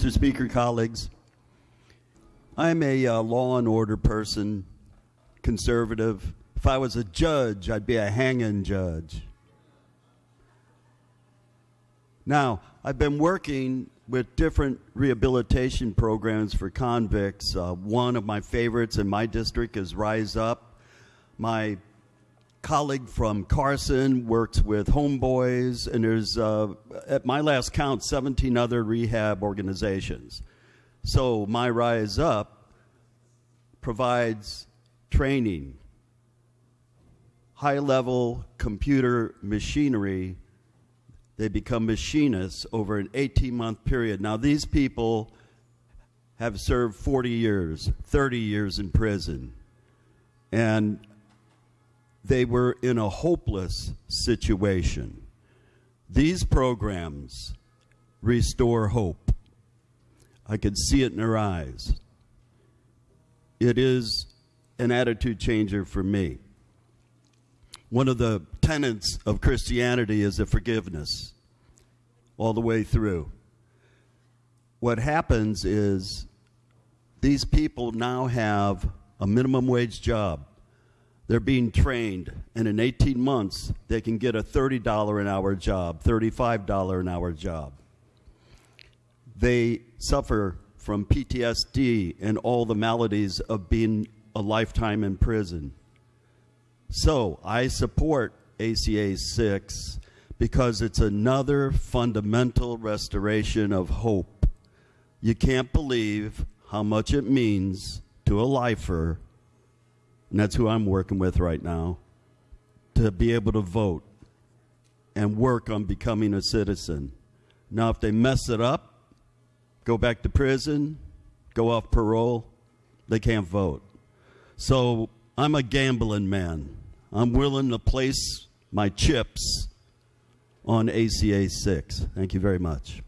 Mr. Speaker, colleagues. I'm a uh, law and order person, conservative. If I was a judge, I'd be a hanging judge. Now, I've been working with different rehabilitation programs for convicts. Uh, one of my favorites in my district is Rise Up. My colleague from Carson works with Homeboys, and there's, uh, at my last count, 17 other rehab organizations. So my Rise Up provides training, high level computer machinery. They become machinists over an 18 month period. Now, these people have served 40 years, 30 years in prison. And they were in a hopeless situation. These programs restore hope. I could see it in their eyes. It is an attitude changer for me. One of the tenets of Christianity is the forgiveness all the way through. What happens is these people now have a minimum wage job they're being trained, and in 18 months, they can get a $30 an hour job, $35 an hour job. They suffer from PTSD and all the maladies of being a lifetime in prison. So I support ACA 6 because it's another fundamental restoration of hope. You can't believe how much it means to a lifer and that's who I'm working with right now, to be able to vote and work on becoming a citizen. Now, if they mess it up, go back to prison, go off parole, they can't vote. So I'm a gambling man. I'm willing to place my chips on ACA 6. Thank you very much.